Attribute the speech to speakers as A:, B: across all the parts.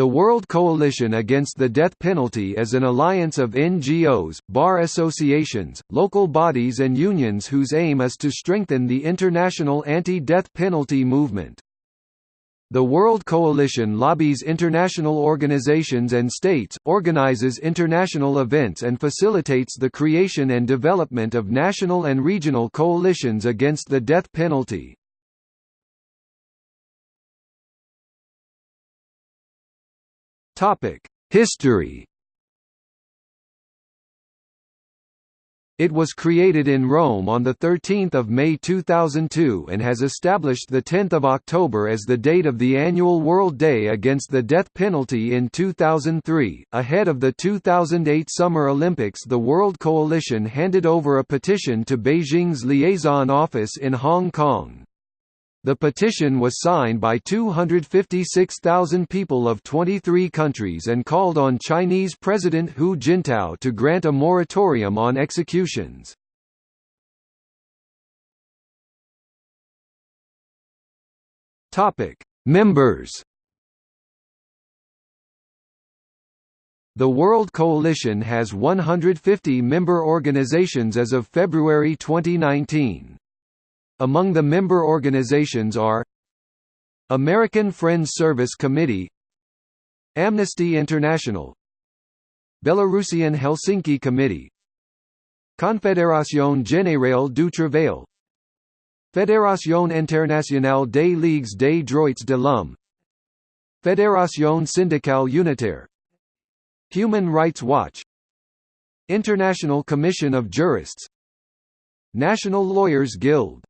A: The World Coalition Against the Death Penalty is an alliance of NGOs, bar associations, local bodies and unions whose aim is to strengthen the international anti-death penalty movement. The World Coalition lobbies international organizations and states, organizes international events and facilitates the creation and development of national and regional coalitions against the death penalty. History It was created in Rome on 13 May 2002 and has established 10 October as the date of the annual World Day Against the Death Penalty in 2003. Ahead of the 2008 Summer Olympics the World Coalition handed over a petition to Beijing's liaison office in Hong Kong. The petition was signed by 256,000 people of 23 countries and called on Chinese President Hu Jintao to grant a moratorium on executions. Members The World Coalition has 150 member organizations as of February 2019. Among the member organizations are American Friends Service Committee Amnesty International Belarusian Helsinki Committee Confédération Générale du Travail Fédération Internationale des Ligues des Droits de l'Homme Fédération Syndicale Unitaire Human Rights Watch International Commission of Jurists National Lawyers Guild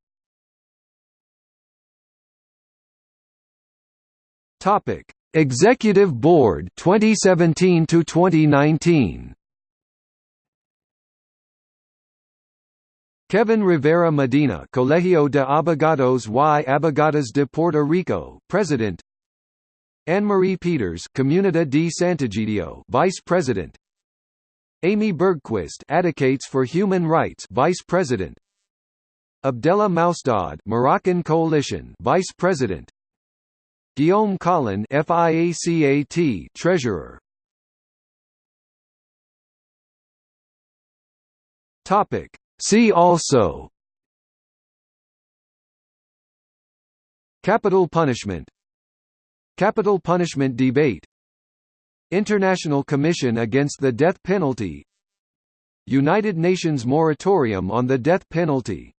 A: Topic: Executive Board 2017 to 2019. Kevin Rivera Medina, Colegio de Abogados y Abogadas de Puerto Rico, President. Anne-Marie Peters, Comunidad de Santiago, Vice President. Amy Bergquist, Advocates for Human Rights, Vice President. Abdella Maustad, Moroccan Coalition, Vice President. Guillaume Collin FIACAT Treasurer. Topic. See also. Capital punishment. Capital punishment debate. International Commission Against the Death Penalty. United Nations Moratorium on the Death Penalty